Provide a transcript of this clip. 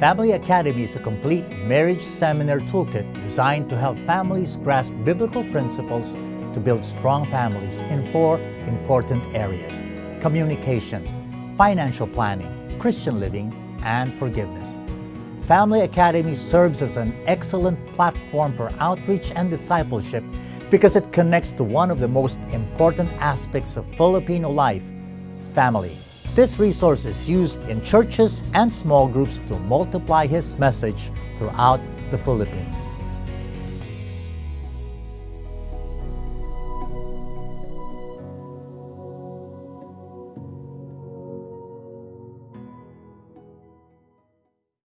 Family Academy is a complete marriage seminar toolkit designed to help families grasp biblical principles to build strong families in four important areas communication, financial planning, Christian living, and forgiveness. Family Academy serves as an excellent platform for outreach and discipleship because it connects to one of the most important aspects of Filipino life family. This resource is used in churches and small groups to multiply His message throughout the Philippines.